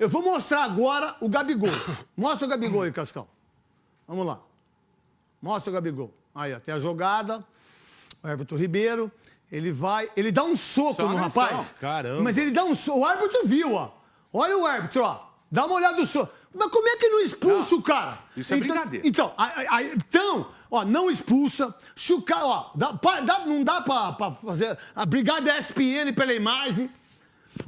Eu vou mostrar agora o Gabigol. Mostra o Gabigol aí, Cascão. Vamos lá. Mostra o Gabigol. Aí, ó, tem a jogada. O Everton Ribeiro. Ele vai. Ele dá um soco no agressão. rapaz. Caramba. Mas ele dá um soco. O árbitro viu, ó. Olha o árbitro, ó. Dá uma olhada no soco. Mas como é que não expulsa o cara? isso é então, brincadeira. Então, aí- aí- então, ó, não expulsa. Se o cara, ó, dá- pa- dá- não dá pra, pra fazer. A brigada SPN pela imagem.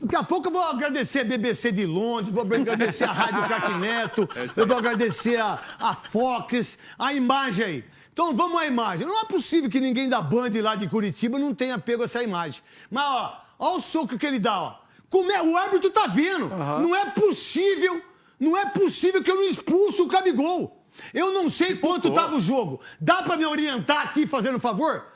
Daqui a pouco eu vou agradecer a BBC de Londres, vou agradecer a Rádio Craque Neto, eu vou agradecer a, a Fox, a imagem aí. Então vamos à imagem. Não é possível que ninguém da Band lá de Curitiba não tenha pego essa imagem. Mas, ó, ó o soco que ele dá, ó. Como é, o árbitro tá vendo. Não é possível, não é possível que eu não expulso o Gabigol. Eu não sei quanto tava o jogo. Dá pra me orientar aqui, fazendo um favor?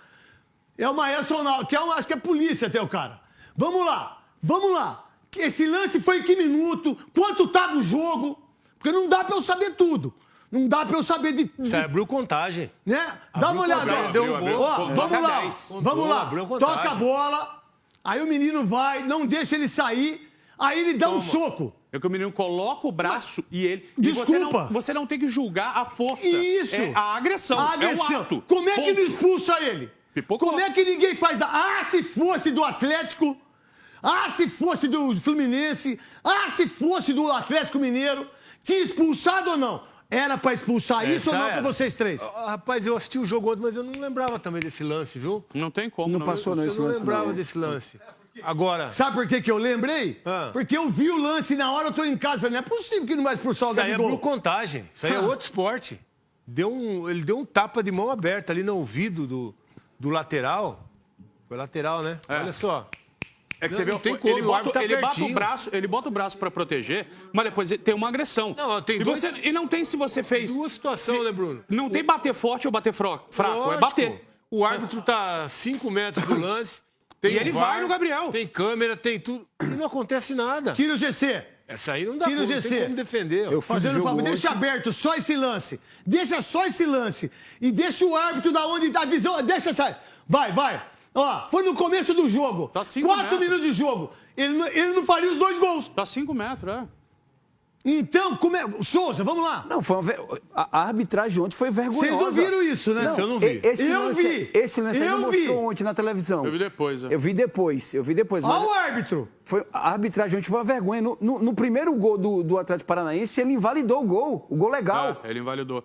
É Maestro Ronaldo, que é um, acho que é polícia até o cara. Vamos lá, vamos lá. Esse lance foi em que minuto? Quanto tava o jogo? Porque não dá pra eu saber tudo. Não dá pra eu saber de. de- Você abriu contagem. né? Dá uma olhada. deu um gol. Ó, vamos lá, 10. vamos lá. abriu. Toca a bola, aí o menino vai, não deixa ele sair, aí ele dá um soco. É que o menino coloca o braço e ele. E você Desculpa. não, você não tem que julgar a força. Isso. É a agressão. A agressão. É ato. Como é que Ponto. não expulsa ele? Pipocou. Como é que ninguém faz da... Ah, se fosse do Atlético. Ah, se fosse do Fluminense. Ah, se fosse do Atlético Mineiro. Tinha expulsado ou não? Era pra expulsar isso ou Essa não era. pra vocês três? Ah, Rapaz, eu assisti o jogo ontem, mas eu não lembrava também desse lance, viu? Não tem como. Não passou não Eu esse não lance lembrava não. desse lance. Agora, Sabe por que, que eu lembrei? Ah. Porque eu vi o lance e na hora eu tô em casa. Falei, não é possível que não vai expulsar o isso aí abriu Gabigol. contagem. Isso aí é Ah. outro esporte. Deu um, ele deu um tapa de mão aberta ali no ouvido do, do lateral. Foi lateral, né? É. Olha só. É que Não, você vê, não tem ele, como, o bota, árbitro tá ele bota o braço, ele bota o braço pra proteger, mas depois tem uma agressão. Não, tem e, dois- você, e não tem se você fez. Duas situações, né, Bruno? Não tem bater forte ou bater fraco, é Lógico. bater. O árbitro tá a 5 metros do lance. Tem E ele o VAR, vai no Gabriel. Tem câmera, tem tudo. E não acontece nada. Tira o GC. Essa aí não dá Tira o não GC. tem como defender. Eu fiz o Fazendo jogo favor, deixa aberto só esse lance. Deixa só esse lance. E deixa o árbitro da onde tá a visão. Deixa sair. Vai, vai. Ó, foi no começo do jogo. Tá cinco Quatro metros. minutos de jogo. Ele, não- ele não faria os dois gols. Tá 5 metros, é. Então, como é. Souza, vamos lá. Não, foi uma ver- a arbitragem ontem foi vergonhosa. Vocês não viram isso, né? eu não vi. e- Esse Eu lance, vi. Esse lance aí Eu não vi. mostrou ontem na televisão. Eu vi depois, é. Eu vi depois, eu vi depois. Olha o árbitro. foi, a arbitragem ontem foi uma vergonha. No, no- no primeiro gol do, do Atlético Paranaense, ele invalidou o gol. O gol legal. É, ele invalidou.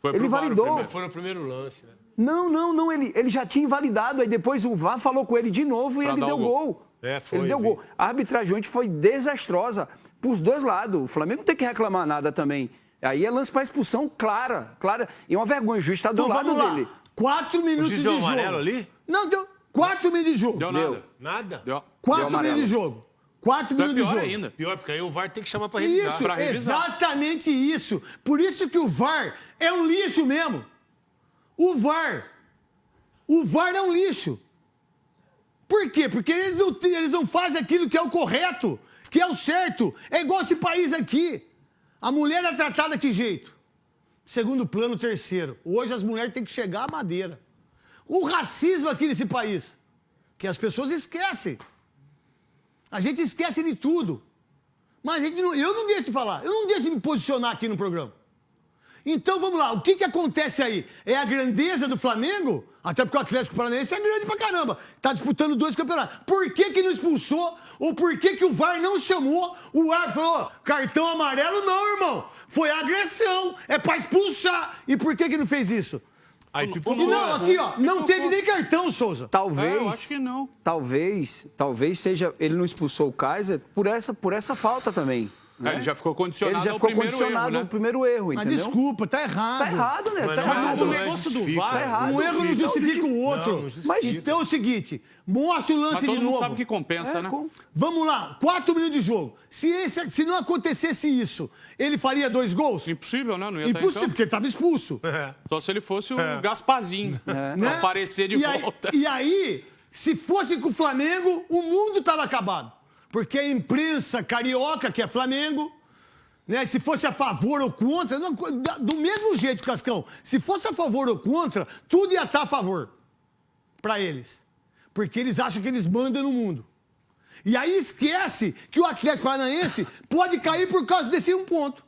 Foi Ele validou. primeiro. Foi no primeiro lance, né? Não, não, não. Ele, ele já tinha invalidado. Aí depois o VAR falou com ele de novo e Pra ele deu gol. gol. É, foi, Ele deu vi. gol. A arbitragem ontem foi desastrosa pros dois lados. O Flamengo não tem que reclamar nada também. Aí é lance para expulsão clara, clara. E uma vergonha, o juiz está do Então lado dele. Quatro minutos de deu jogo. amarelo ali? Não, deu. Quatro minutos de jogo. Deu Deu. nada. Nada? Deu. Quatro Deu minutos de jogo. Quatro Então é minutos de pior jogo. ainda. Pior, porque aí o VAR tem que chamar pra revisar. Isso, Pra revisar. exatamente isso. Por isso que o VAR é um lixo mesmo. O VAR. O VAR é um lixo. Por quê? Porque eles não, eles não fazem aquilo que é o correto, que é o certo. É igual esse país aqui. A mulher é tratada que jeito? Segundo plano, terceiro. Hoje as mulheres têm que chegar à madeira. O racismo aqui nesse país, que as pessoas esquecem. A gente esquece de tudo. Mas a gente não, eu não deixo de falar, eu não deixo de me posicionar aqui no programa. Então vamos lá, o que, que acontece aí? É a grandeza do Flamengo? Até porque o Atlético Paranaense é grande pra caramba. Tá disputando dois campeonatos. Por que, que não expulsou? Ou por que, que o VAR não chamou? O árbitro falou: cartão amarelo não, irmão. Foi agressão, é pra expulsar. E por que, que não fez isso? Aí E não, aqui, ó, não teve nem cartão, Souza. Talvez. É, eu acho que não. Talvez, talvez seja. Ele não expulsou o Kaiser por essa, por essa falta também. É, ele já ficou condicionado Ele já ficou primeiro condicionado erro, né? ao primeiro erro, Mas entendeu? desculpa, tá errado. Tá errado, né? Mas Tá não- Mas errado. o negócio do. VAR... Tá errado. Um erro não justifica o outro. Não, não justifica. Mas- Então é o seguinte, mostra o lance Mas de todo mundo novo. sabe que compensa, É, né? com- Vamos lá, quatro minutos de jogo. Se, esse- se não acontecesse isso, ele faria dois gols? Impossível, né? Não ia Impossível, então. porque ele estava expulso. Só se ele fosse o Gaspazinho. né? Pra aparecer de e aí, volta. e aí, se fosse com o Flamengo, o mundo estava acabado. Porque a imprensa carioca, que é Flamengo, né, se fosse a favor ou contra, não, do mesmo jeito, Cascão, se fosse a favor ou contra, tudo ia estar a favor para eles. Porque eles acham que eles mandam no mundo. E aí esquece que o Atlético Paranaense pode cair por causa desse um ponto.